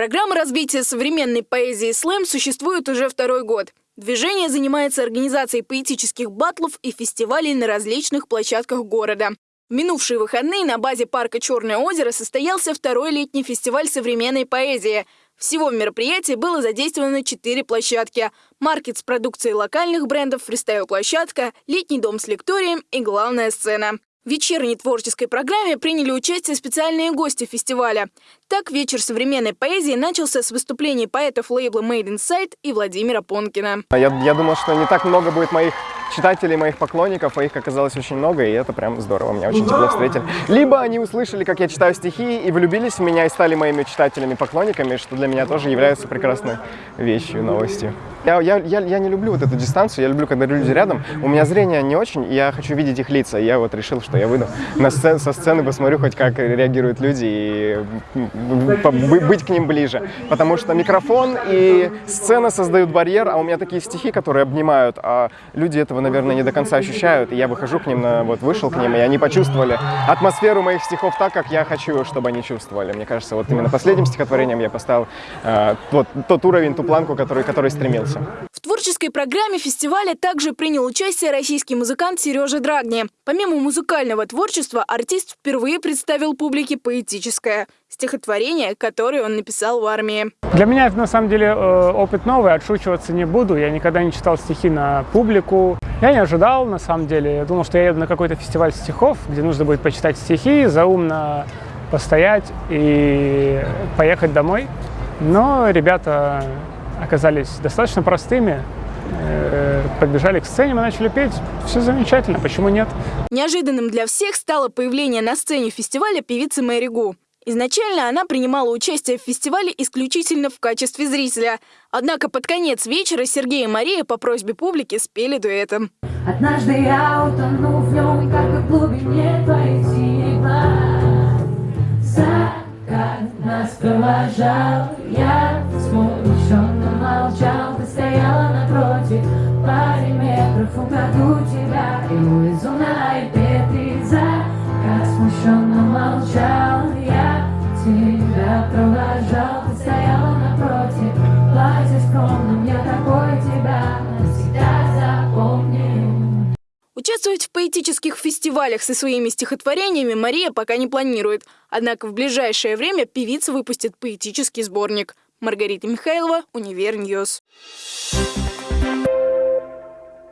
Программа развития современной поэзии «Слэм» существует уже второй год. Движение занимается организацией поэтических батлов и фестивалей на различных площадках города. В минувшие выходные на базе парка «Черное озеро» состоялся второй летний фестиваль современной поэзии. Всего в мероприятии было задействовано четыре площадки. Маркет с продукцией локальных брендов, фристайл-площадка, летний дом с лекторием и главная сцена. В вечерней творческой программе приняли участие специальные гости фестиваля. Так вечер современной поэзии начался с выступлений поэтов лейбла Made Inside и Владимира Понкина. Я, я думал, что не так много будет моих читателей, моих поклонников, а их оказалось очень много, и это прям здорово, меня очень тепло встретили. Либо они услышали, как я читаю стихи, и влюбились в меня, и стали моими читателями, поклонниками, что для меня тоже является прекрасной вещью, новостью. Я, я, я, я не люблю вот эту дистанцию, я люблю, когда люди рядом. У меня зрение не очень, и я хочу видеть их лица. И я вот решил, что я выйду на сцен, со сцены, посмотрю хоть как реагируют люди, и быть к ним ближе. Потому что микрофон и сцена создают барьер, а у меня такие стихи, которые обнимают, а люди этого, наверное, не до конца ощущают. И я выхожу к ним, на, вот вышел к ним, и они почувствовали атмосферу моих стихов так, как я хочу, чтобы они чувствовали. Мне кажется, вот именно последним стихотворением я поставил э, вот тот уровень, ту планку, который, который стремился. В творческой программе фестиваля также принял участие российский музыкант Сережа Драгни. Помимо музыкального творчества, артист впервые представил публике поэтическое стихотворение, которое он написал в армии. Для меня это на самом деле э, опыт новый, отшучиваться не буду. Я никогда не читал стихи на публику. Я не ожидал, на самом деле. Я думал, что я еду на какой-то фестиваль стихов, где нужно будет почитать стихи, заумно постоять и поехать домой. Но ребята оказались достаточно простыми. Э, подбежали к сцене, мы начали петь. Все замечательно, почему нет? Неожиданным для всех стало появление на сцене фестиваля певицы Мэри Гу. Изначально она принимала участие в фестивале исключительно в качестве зрителя. Однако под конец вечера Сергей и Мария по просьбе публики спели дуэтом. Однажды я утону в нем, как в глубине твоих. Закат нас провожал, я смущен молчал, ты стояла напротив Паре метров упаду тебя И увезу на iPad Закат смущенно молчал провожал, ты стояла напротив Платье скромным, я такой тебя навсегда запомню Участвовать в поэтических фестивалях со своими стихотворениями Мария пока не планирует. Однако в ближайшее время певица выпустит поэтический сборник. Маргарита Михайлова, Univer News. News.